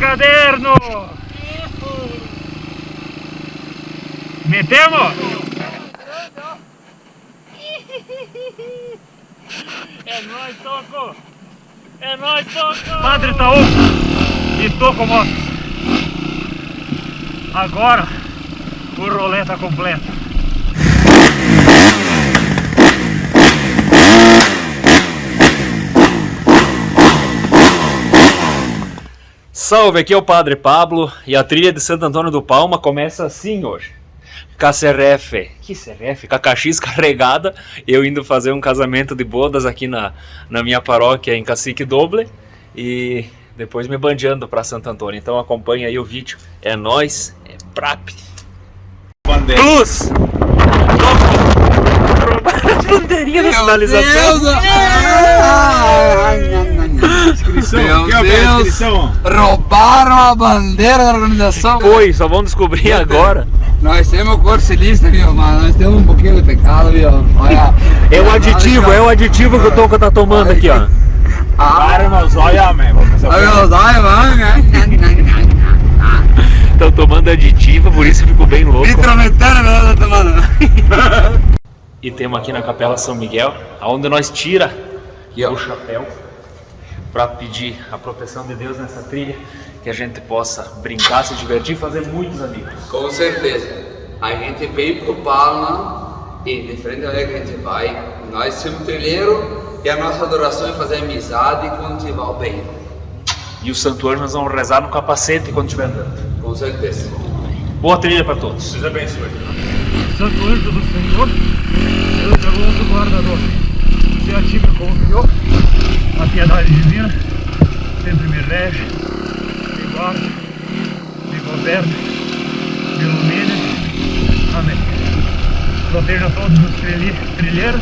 caderno! Metemos? É nóis, Toco! É nóis, Toco! Padre Itaú e Toco Motos. Agora o rolê tá completo. Salve, aqui é o Padre Pablo e a trilha de Santo Antônio do Palma começa assim hoje. KCRF, que CRF? KKX carregada, eu indo fazer um casamento de bodas aqui na, na minha paróquia em Cacique Doble e depois me bandeando para Santo Antônio. Então acompanha aí o vídeo. É nós, é PRAP. Plus! Bandeirinha da sinalização. Inscrição, Meu quer ver a Deus. inscrição? Roubaram a bandeira da organização. Foi, só vão descobrir agora. Nós temos cor silista, viu? Mas nós temos um pouquinho de pecado, viu? Olha. É o aditivo, é o aditivo que o Toca tá tomando aqui, ó. Ah, Para, meus olha, man. Vou começar a olha os olhos, mano. né? Estão tomando aditivo, por isso ficou bem louco. Deus, tomando. E temos aqui na Capela São Miguel, aonde nós tira Aqui, o chapéu para pedir a proteção de Deus nessa trilha, que a gente possa brincar, se divertir e fazer muitos amigos. Com certeza. A gente veio pro Palma e de frente a onde que a gente vai, nós somos trilheiro e a nossa adoração é fazer amizade e cultivar o bem. E o santuário nós vamos rezar no capacete quando estiver andando. Com certeza. Boa trilha para todos. Deus abençoe. Santo anjo do Senhor, Deus é o anjo guardador. Se a ti me confiou, a piedade divina sempre me rege, me guarda, me governa, me ilumina. Amém. Proteja todos os trilhe- trilheiros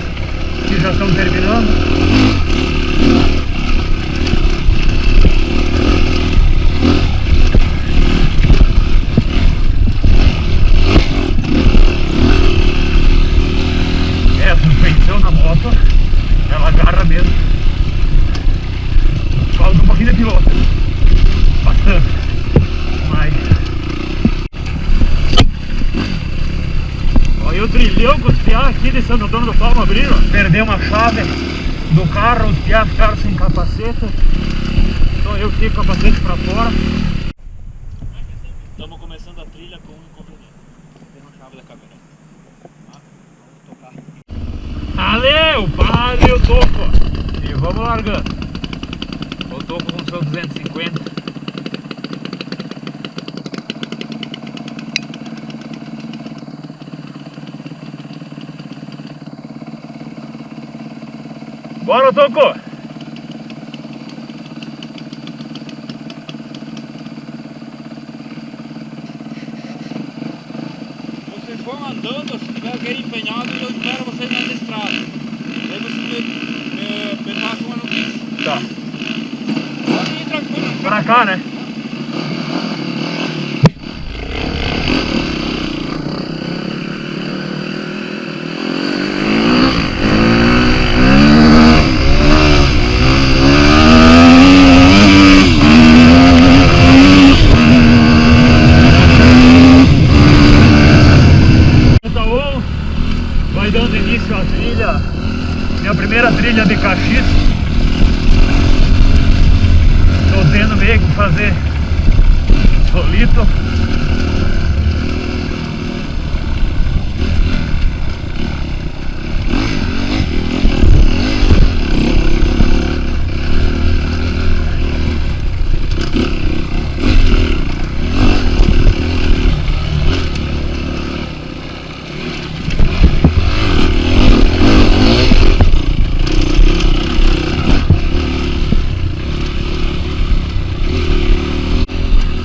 que já estão terminando. É, a suspensão na moto, ela agarra mesmo. Falta um pouquinho de piloto. Bastante. Mas. Trilhão com os piá aqui de Santo Antônio do Palma abriram. Perdeu uma chave do carro, os piá ficaram sem capacete. Só eu fiquei com o capacete pra fora. Estamos começando a trilha com um inconveniente. Tem uma chave da câmera. Ale, o padre e o toco. E vamos largando. O toco com seu 250. Bora, toco! Vocês vão andando, se tiver alguém empenhado, eu espero vocês na estrada. Aí vocês me, me, me passam uma notícia. Tá. Pode ir tranquilo. Pra cá, né? Então, vai dando início à trilha, minha primeira trilha de Caxias. Tô tendo meio que fazer solito.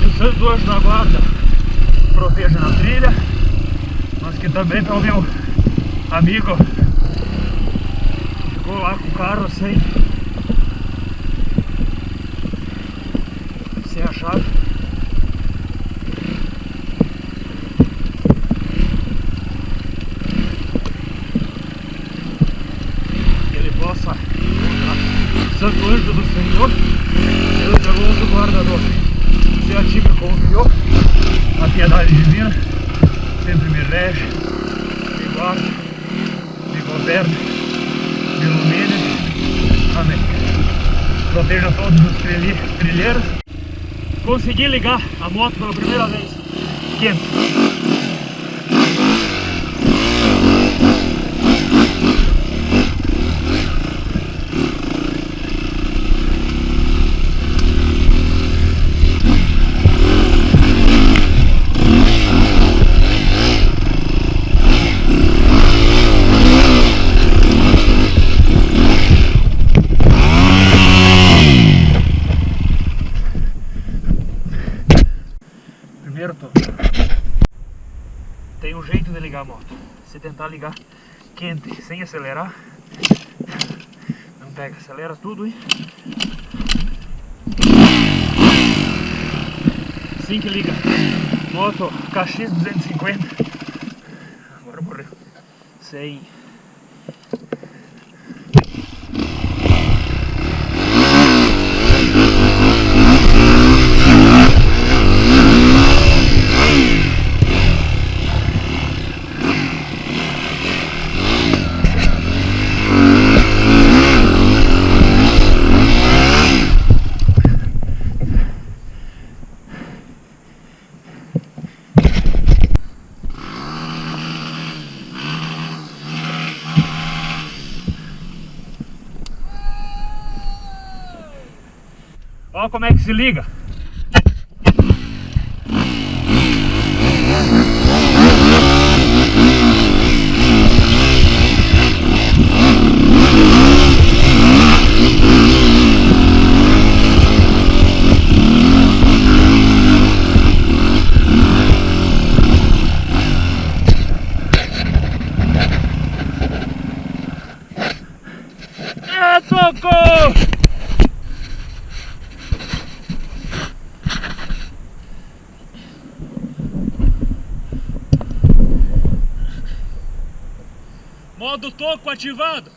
E o Santo Anjo da Guarda proteja na trilha, mas que também tá o meu amigo ficou lá com o carro sem sem a chave. Que ele possa encontrar o Santo Anjo do Senhor, Deus é o anjo guardador. Se rege, me guarda, me governa, me ilumine. Amém. Proteja todos os trilhe- trilheiros. Consegui ligar a moto pela primeira vez. Quente. Primeiro toque. Tem um jeito de ligar a moto. Se tentar ligar quente, sem acelerar, não pega, acelera tudo e assim que liga. Moto KX 250. Agora morreu. Sem. Olha como é que se liga. É, socorro! Modo toco ativado.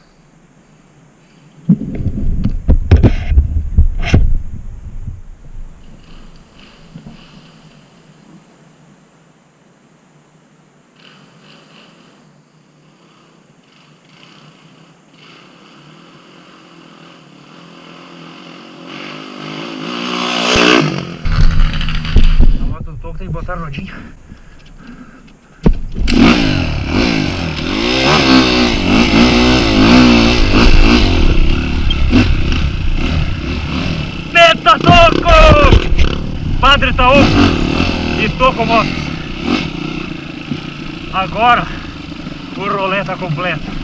A moto do toco tem que botar rodinha. Meta Toco! Padre Taoco e Toco Motos. Agora o rolê tá completo.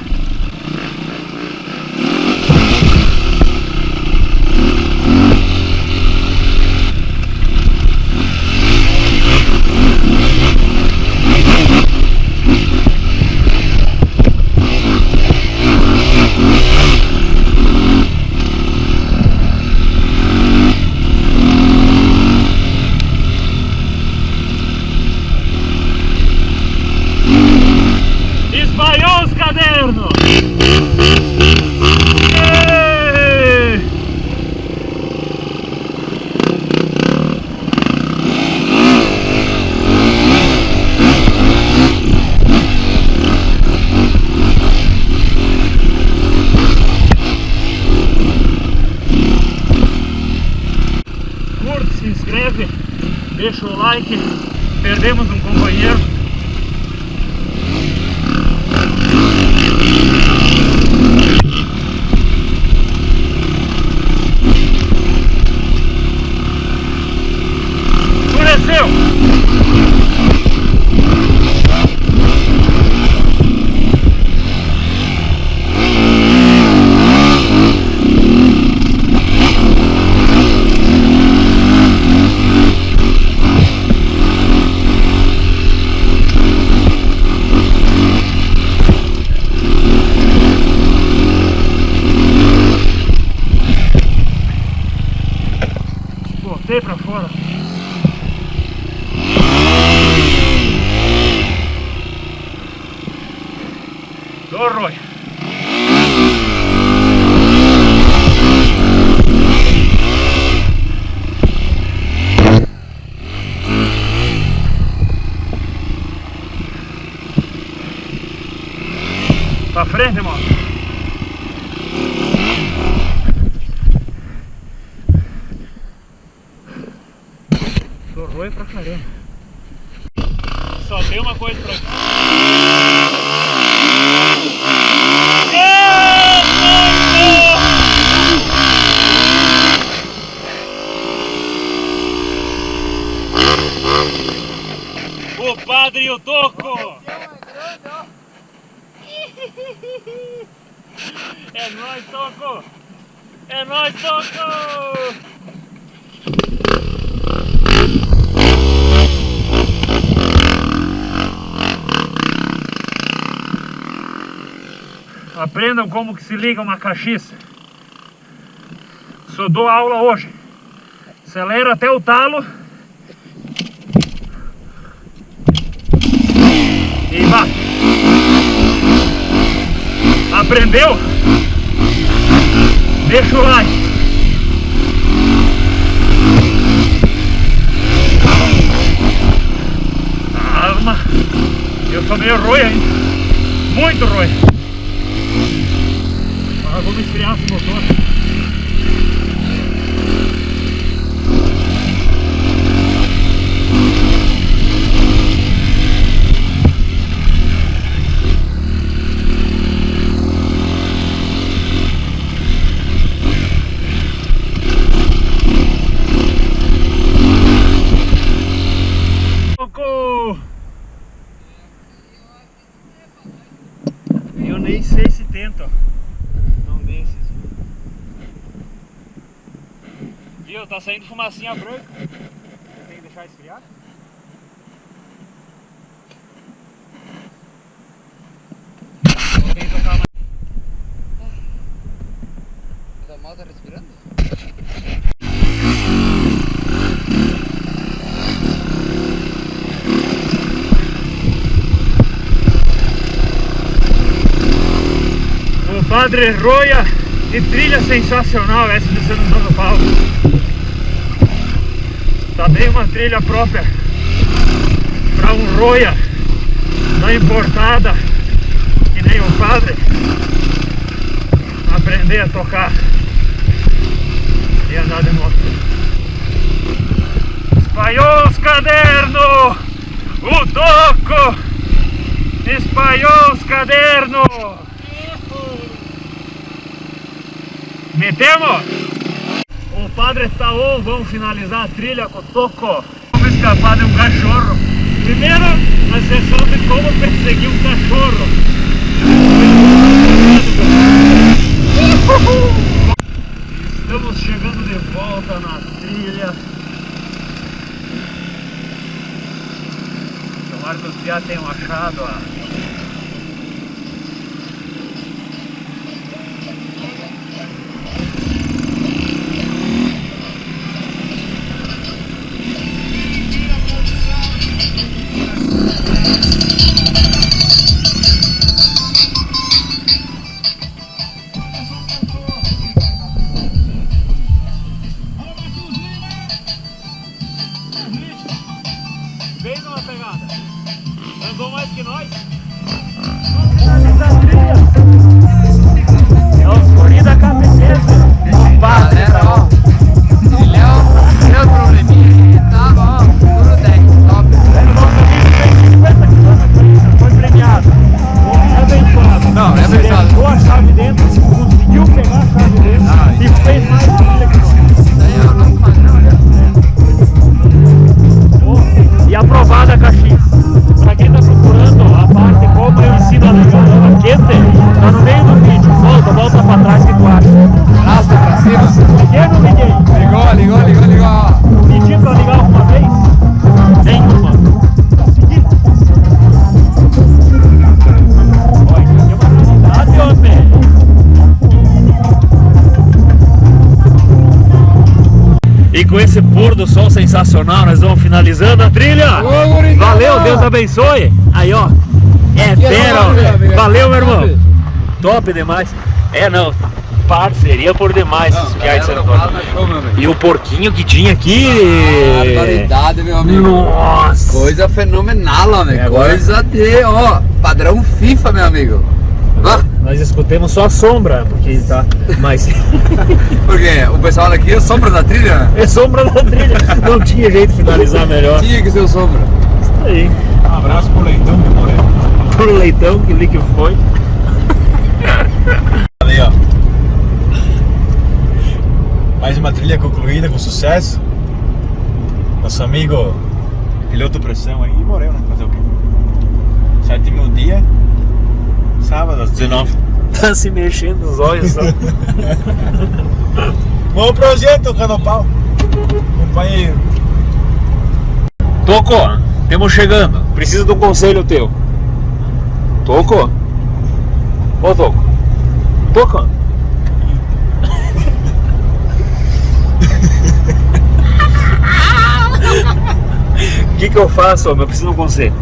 Espalhou os cadernos! Êêê! Curte, se inscreve, deixa o like. Perdemos um companheiro. Escureceu! Botei pra fora. Ô, Roy. frente, mano. Pra caramba. Só tem uma coisa pra. O padre e o toco! É nóis, toco! É nóis, toco! Aprendam como que se liga uma caxiça. Só dou aula hoje. Acelera até o talo. E vá. Aprendeu? Deixa o like. Calma. Eu sou meio ruim ainda. Muito ruim. Esfriar esse motor. Eu nem sei se tento. Não desses. Viu? Tá saindo fumacinha branca. Tem que deixar esfriar? Que tocar mais. Tá respirando? O Padre Roia e trilha sensacional essa de São Paulo. Bem uma trilha própria para um Roia da importada que nem o Padre aprender a tocar e andar de moto. Espalhou os cadernos, o toco, espalhou os cadernos. Metemos? Padre está on, vamos finalizar a trilha com o toco. Vamos escapar de um cachorro. Primeiro, a sessão de como perseguir um cachorro. Estamos chegando de volta na trilha. Tomara que os piá tenham achado a Fez uma pegada. Andou mais que nós. E sensacional, nós vamos finalizando a trilha. Valeu, Deus abençoe. Aí, ó. É fera. Valeu, meu irmão. Top. Demais. É, não. Parceria por demais, esses piá de. E o porquinho que tinha aqui. Barbaridade, meu amigo. Nossa. Coisa fenomenal, amigo. É, Coisa de, ó, padrão FIFA, meu amigo. Nós escutemos só a sombra, porque tá mais. porque o pessoal daqui é sombra da trilha? É sombra da trilha. Não tinha jeito de finalizar melhor. Tinha que ser o sombra. Isso aí. Um abraço pro Leitão de Moreno. Pro leitão que li que foi. Ali, ó. Mais uma trilha concluída com sucesso. Nosso amigo piloto pressão aí morreu, né? Fazer o quê? Sétimo dia, sábado às 19. Tá se mexendo os olhos só. Bom projeto, Canopau. Companheiro. Toco, estamos chegando. Preciso de um conselho teu. Toco? Ô Toco. Toco? O que, que eu faço, homem? Eu preciso de um conselho.